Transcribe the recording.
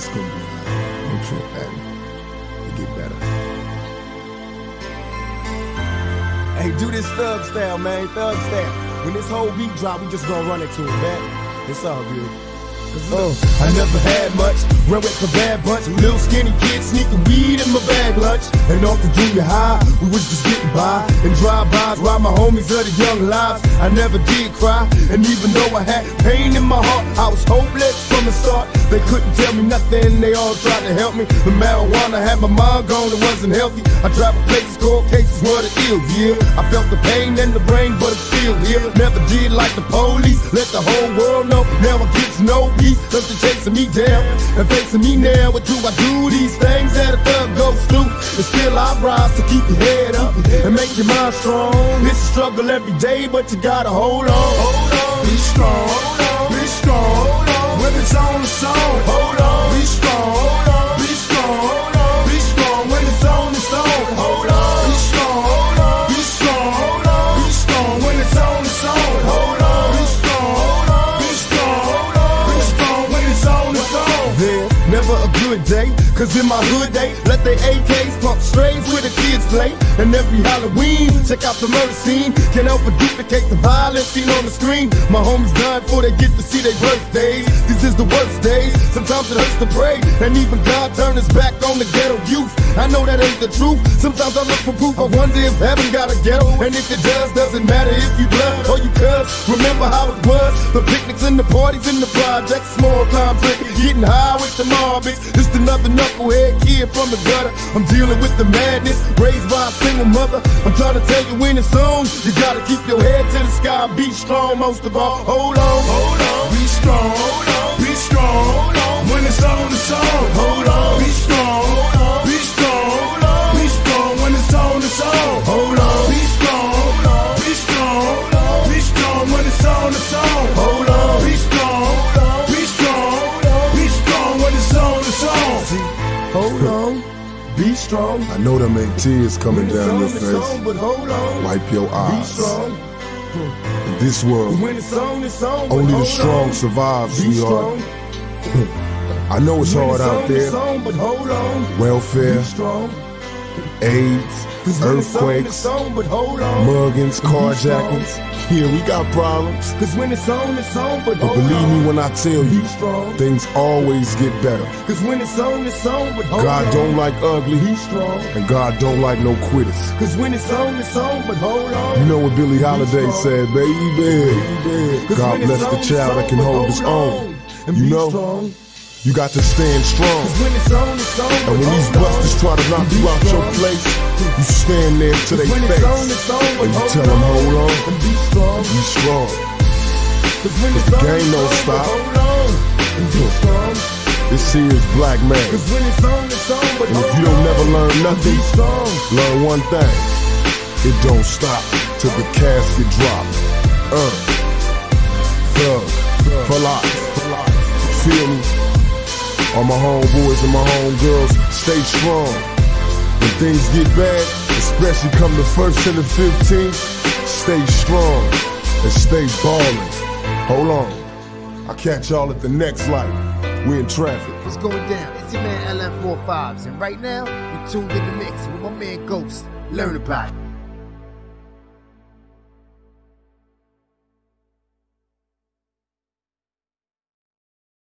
It's gonna be. Don't trip. It get better. Hey, do this thug style, man. Thug style. When this whole beat drop, we just gonna run it to it, man. It's all good. I never had much, ran with the bad bunch. Little skinny kid sneaking weed in my bag lunch. And off the junior high, we was just getting by. And drive-bys while my homies of the young lives. I never did cry, and even though I had pain in my heart, I was hopeless from the start. They couldn't tell me nothing, they all tried to help me. The marijuana had my mind gone, it wasn't healthy. I traveled places, cold cases were the ill, yeah. I felt the pain in the brain, but it's still here. Never did like the police, let the whole world know. Now I get to peace, something chasing me down and facing me now. What do I do? These things that a thug goes through, but still I rise to keep your head up and make your mind strong. It's a struggle every day, but you gotta hold on. Hold on, be strong, Hold on. be strong. Hold on. When it's on hold on, never a good day, cause in my hood they let their AKs strays where the kids play. And every Halloween, check out the murder scene. Can't help but duplicate the violence seen on the screen. My homies dying before they get to see their birthdays. This is the worst days. Sometimes it hurts to pray, and even God turned his back on the ghetto youth. I know that ain't the truth. Sometimes I look for proof. I wonder if heaven got a ghetto, and if it does, doesn't matter if you blood or you cuz. Remember how it was? The picnics and the parties and the projects, small time drinking, getting high with the Marbies. Just another knucklehead kid from the gutter. I'm dealing with the madness, raised by a single mother. I'm trying to tell you when it's on, you gotta keep your head to the sky. Be strong, most of all. Hold on, hold on, be strong, hold on, be strong. Hold on. When it's on, it's on. Be strong. I know them ain't tears coming down your face. on, but hold on. Wipe your Be eyes. strong. In this world, on, on. only the strong on. survive, Be sweetheart. I know it's When hard it's out there. on, but hold on. Welfare, Be strong. AIDS, 'Cause when it's on, earthquakes, on, but hold on. muggings, carjackings. Yeah, we got problems. Cause when it's on, it's on, but But believe on. me when I tell you, things always get better. Cause when it's on, it's on, but God on. don't like ugly, he's strong. and God don't like no quitters. Cause when it's on, it's on, but hold on. You know what Billie Holiday said, baby. God bless the child that can hold his own. And You know, strong. You got to stand strong. When it's on, it's on, And when these busters try to knock you out your place, you stand there to their When it's on, face. And you tell them, hold on, And be strong. be strong. Cause when the game don't stop. but hold on. And be strong. This here is black man. Cause when it's on, it's on, but And if you don't on. never learn nothing, learn one thing. It don't stop till the casket drop. Uh, thug, for life. Feel me? All my homeboys and my homegirls, stay strong. When things get bad, especially come the first and the 15th, stay strong and stay ballin'. Hold on. I'll catch y'all at the next light. We in traffic. What's going down? It's your man LF45s, and right now, you tuned in the mix with my man Ghost. Learn about it.